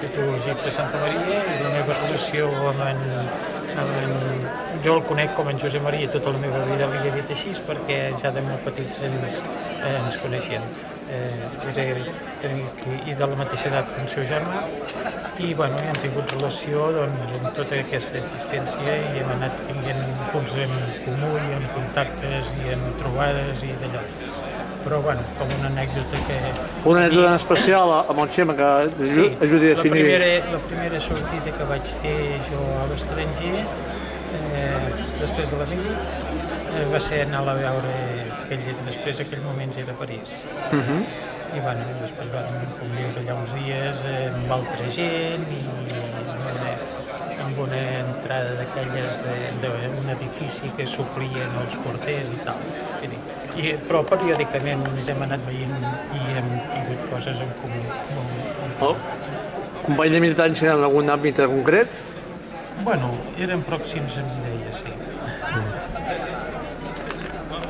l'Institut Gifre Santa Maria i la meva relació amb en, amb en, jo el conec com en Josep Maria tota la meva vida li he dit així perquè ja de molt petits ens, eh, ens coneixíem eh, era, era, i de la mateixa edat que el seu germà i bueno, hem tingut relació doncs, amb tota aquesta existència i hem anat tinguent punts en comú i en contactes i en trobades i d'allò però bueno, com una anècdota que... Una anècdota especial amb el Xema que Sí, ajudi a la definir... primera, la primera sortida que vaig fer jo a l'estranger, eh, després de la mili, eh, va ser anar a veure aquell, després aquell moment era a París. Uh -huh. I bueno, després vam conviure allà uns dies eh, amb altra gent i amb una, amb una entrada d'aquelles d'un edifici que suplien els porters i tal. Vull dir, I, però periòdicament ens hem anat veient i hem tingut coses en comú. Molt, Oh. Company de militància en algun àmbit concret? Bueno, eren pròxims mi, deia, sí.